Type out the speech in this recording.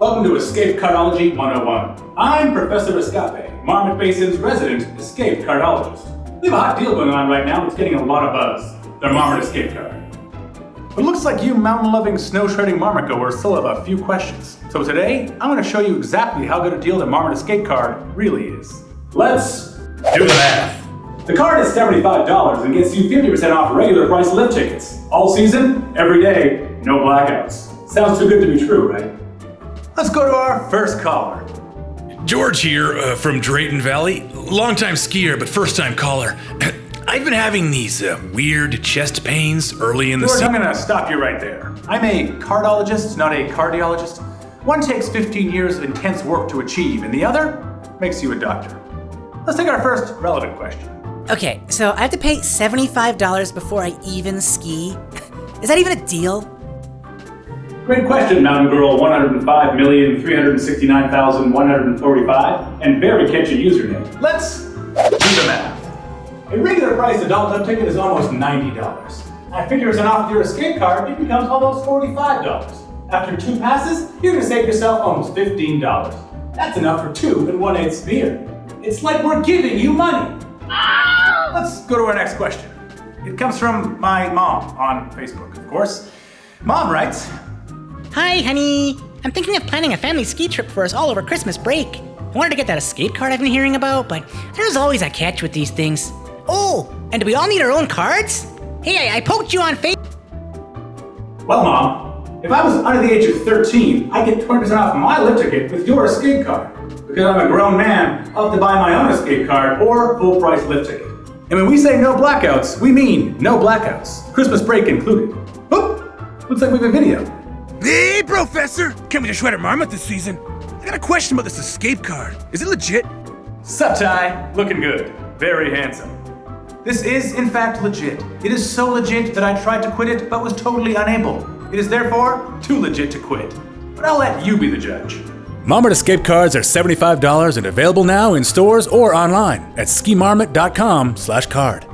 Welcome to Escape Cardology 101. I'm Professor Escape, Marmot Basin's resident escape cardologist. We have a hot deal going on right now that's getting a lot of buzz. The Marmot Escape Card. It looks like you mountain-loving, snow-shredding Marmot goers still have a few questions. So today, I'm going to show you exactly how good a deal the Marmot Escape Card really is. Let's do the math. The card is $75 and gets you 50% off regular price lift tickets. All season, every day, no blackouts. Sounds too good to be true, right? Let's go to our first caller. George here uh, from Drayton Valley. Longtime skier, but first time caller. I've been having these uh, weird chest pains early in the George, I'm gonna stop you right there. I'm a cardologist, not a cardiologist. One takes 15 years of intense work to achieve, and the other makes you a doctor. Let's take our first relevant question. Okay, so I have to pay $75 before I even ski? Is that even a deal? Great question, Mountain Girl 105,369,145, and very catchy username. Let's do the math. A regular price adult lift ticket is almost $90. I figure as an off your escape card, it becomes almost $45. After two passes, you're gonna save yourself almost $15. That's enough for two and one eighth beer. It's like we're giving you money. Let's go to our next question. It comes from my mom on Facebook, of course. Mom writes, Hi, honey. I'm thinking of planning a family ski trip for us all over Christmas break. I wanted to get that escape card I've been hearing about, but there's always a catch with these things. Oh, and do we all need our own cards? Hey, I, I poked you on Facebook. Well, Mom, if I was under the age of 13, I'd get 20% off my lift ticket with your escape card. Because I'm a grown man, I'll have to buy my own escape card or full price lift ticket. And when we say no blackouts, we mean no blackouts. Christmas break included. Oop! Looks like we have a video. Hey, Professor! Coming to Shredder Marmot this season. I got a question about this escape card. Is it legit? Sup, Ty? Looking good. Very handsome. This is, in fact, legit. It is so legit that I tried to quit it, but was totally unable. It is therefore too legit to quit. But I'll let you be the judge. Marmot escape cards are $75 and available now in stores or online at skimarmot.com/card.